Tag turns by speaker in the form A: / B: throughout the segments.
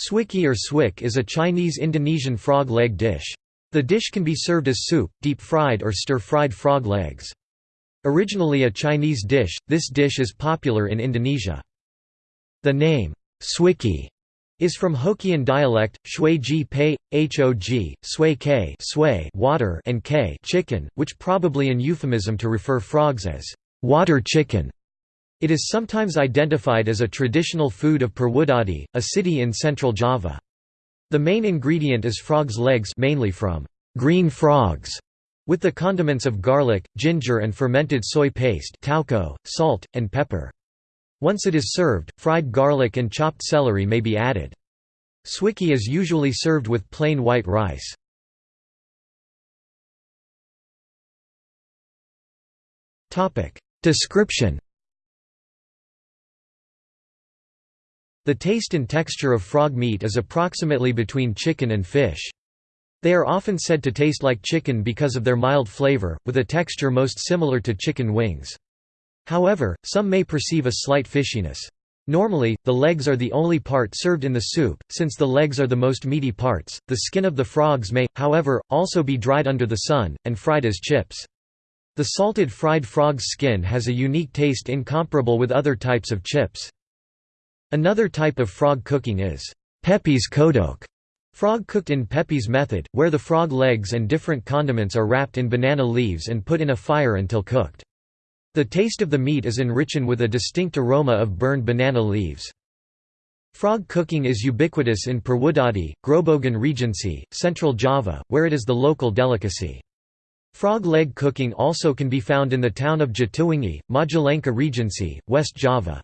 A: Swikee or swike is a Chinese-Indonesian frog leg dish. The dish can be served as soup, deep-fried or stir-fried frog legs. Originally a Chinese dish, this dish is popular in Indonesia. The name, swikee, is from Hokkien dialect, shui ji pei, hog, sway k sway water and k chicken, which probably an euphemism to refer frogs as water chicken. It is sometimes identified as a traditional food of Purwodadi, a city in central Java. The main ingredient is frog's legs mainly from green frogs, with the condiments of garlic, ginger and fermented soy paste tauco, salt, and pepper. Once it is served, fried garlic and chopped celery may be added. Swikee is usually served with plain white rice. Description The taste and texture of frog meat is approximately between chicken and fish. They are often said to taste like chicken because of their mild flavor, with a texture most similar to chicken wings. However, some may perceive a slight fishiness. Normally, the legs are the only part served in the soup, since the legs are the most meaty parts. The skin of the frogs may, however, also be dried under the sun, and fried as chips. The salted fried frog's skin has a unique taste incomparable with other types of chips. Another type of frog cooking is pepes kodok, frog cooked in pepes method, where the frog legs and different condiments are wrapped in banana leaves and put in a fire until cooked. The taste of the meat is enriched with a distinct aroma of burned banana leaves. Frog cooking is ubiquitous in Purwodadi, Grobogan Regency, Central Java, where it is the local delicacy. Frog leg cooking also can be found in the town of Jatiwangi, Majalengka Regency, West Java.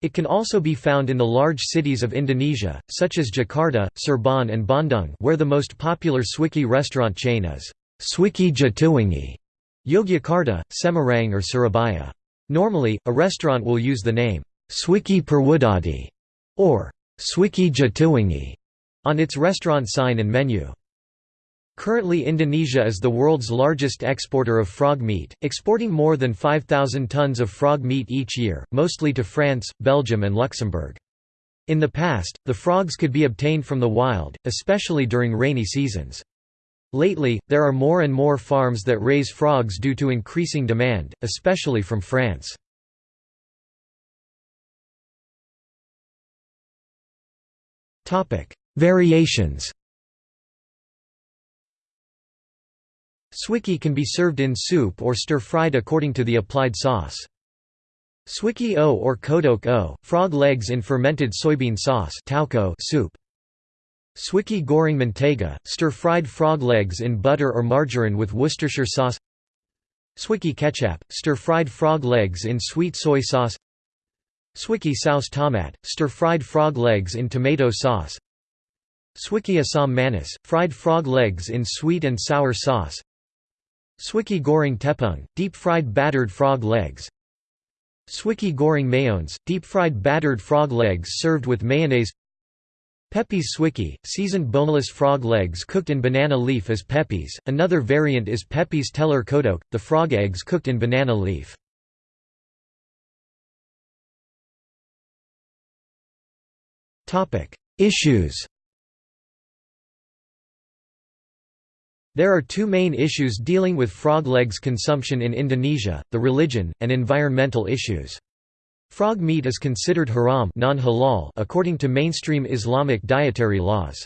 A: It can also be found in the large cities of Indonesia, such as Jakarta, Cirebon and Bandung where the most popular Swikee restaurant chain is Swikee Jatiwangi, Yogyakarta, Semarang or Surabaya. Normally, a restaurant will use the name Swikee Purwodadi or Swikee Jatiwangi on its restaurant sign and menu. Currently Indonesia is the world's largest exporter of frog meat, exporting more than 5,000 tons of frog meat each year, mostly to France, Belgium and Luxembourg. In the past, the frogs could be obtained from the wild, especially during rainy seasons. Lately, there are more and more farms that raise frogs due to increasing demand, especially from France. Variations Swikee can be served in soup or stir-fried according to the applied sauce. Swikee o or kodok o, frog legs in fermented soybean sauce soup. Swikee goreng mentega, stir-fried frog legs in butter or margarine with Worcestershire sauce Swikee ketchup, stir-fried frog legs in sweet soy sauce Swikee saus tomat, stir-fried frog legs in tomato sauce Swikee asam manis, fried frog legs in sweet and sour sauce Swikee goreng tepung, deep-fried battered frog legs Swikee goreng mayones, deep-fried battered frog legs served with mayonnaise Pepes swikee, seasoned boneless frog legs cooked in banana leaf as pepes. Another variant is pepes telur kodok, the frog eggs cooked in banana leaf. Issues There are two main issues dealing with frog legs consumption in Indonesia, the religion, and environmental issues. Frog meat is considered haram according to mainstream Islamic dietary laws.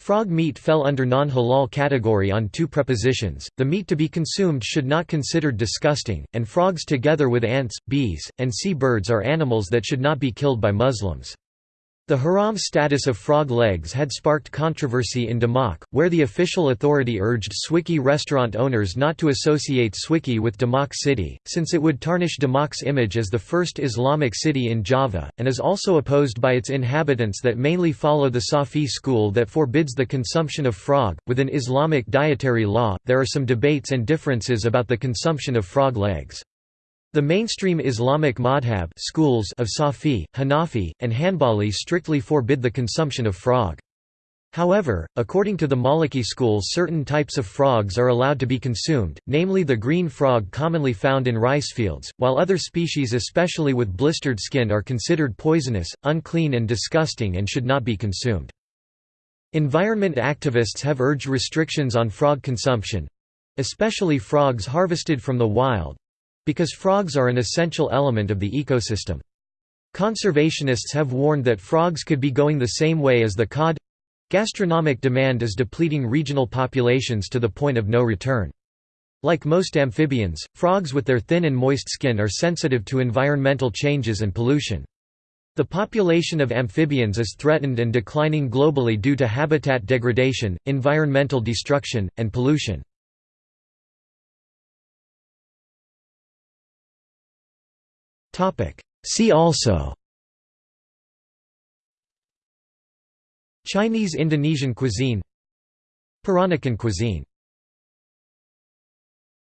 A: Frog meat fell under non-halal category on two prepositions, the meat to be consumed should not considered disgusting, and frogs together with ants, bees, and sea birds are animals that should not be killed by Muslims. The haram status of frog legs had sparked controversy in Demak, where the official authority urged Swikee restaurant owners not to associate Swikee with Demak city, since it would tarnish Demak's image as the first Islamic city in Java, and is also opposed by its inhabitants that mainly follow the Shafi'i school that forbids the consumption of frog. Within Islamic dietary law, there are some debates and differences about the consumption of frog legs. The mainstream Islamic madhab schools of Shafi'i, Hanafi, and Hanbali strictly forbid the consumption of frog. However, according to the Maliki school certain types of frogs are allowed to be consumed, namely the green frog commonly found in rice fields, while other species especially with blistered skin are considered poisonous, unclean and disgusting and should not be consumed. Environment activists have urged restrictions on frog consumption—especially frogs harvested from the wild—because frogs are an essential element of the ecosystem. Conservationists have warned that frogs could be going the same way as the cod Gastronomic demand is depleting regional populations to the point of no return. Like most amphibians, frogs with their thin and moist skin are sensitive to environmental changes and pollution. The population of amphibians is threatened and declining globally due to habitat degradation, environmental destruction, and pollution. See also. Chinese Indonesian cuisine. Peranakan cuisine